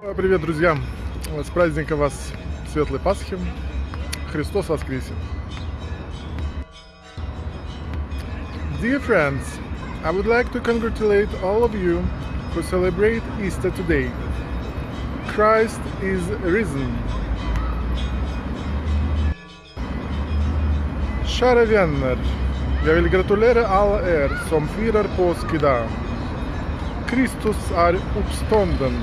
Привет, друзья! С праздником вас Светлой Пасхи! Христос воскресе! Dear friends, I would like to congratulate all of you who celebrate Easter today. Christ is risen. Kära vänner, jag vill gratulera alla er som firar påsk idag. Kristus är uppstånden.